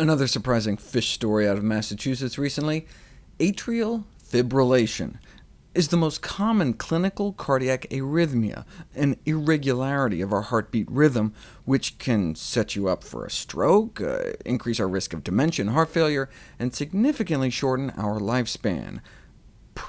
Another surprising fish story out of Massachusetts recently, atrial fibrillation is the most common clinical cardiac arrhythmia, an irregularity of our heartbeat rhythm, which can set you up for a stroke, uh, increase our risk of dementia and heart failure, and significantly shorten our lifespan.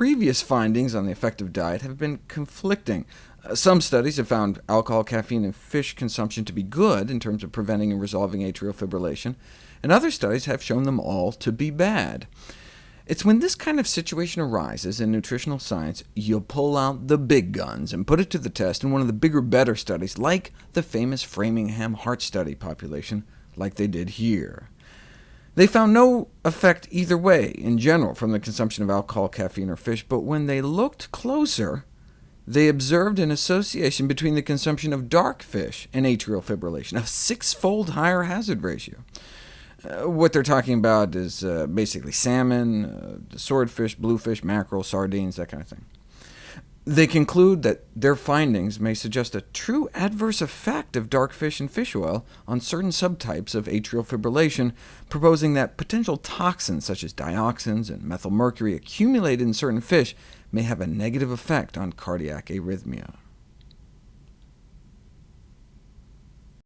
Previous findings on the effect of diet have been conflicting. Uh, some studies have found alcohol, caffeine, and fish consumption to be good in terms of preventing and resolving atrial fibrillation, and other studies have shown them all to be bad. It's when this kind of situation arises in nutritional science, you pull out the big guns and put it to the test in one of the bigger, better studies, like the famous Framingham Heart Study population, like they did here. They found no effect either way in general from the consumption of alcohol, caffeine, or fish, but when they looked closer, they observed an association between the consumption of dark fish and atrial fibrillation, a six-fold higher hazard ratio. Uh, what they're talking about is uh, basically salmon, uh, swordfish, bluefish, mackerel, sardines, that kind of thing. They conclude that their findings may suggest a true adverse effect of dark fish and fish oil on certain subtypes of atrial fibrillation, proposing that potential toxins such as dioxins and methylmercury accumulated in certain fish may have a negative effect on cardiac arrhythmia.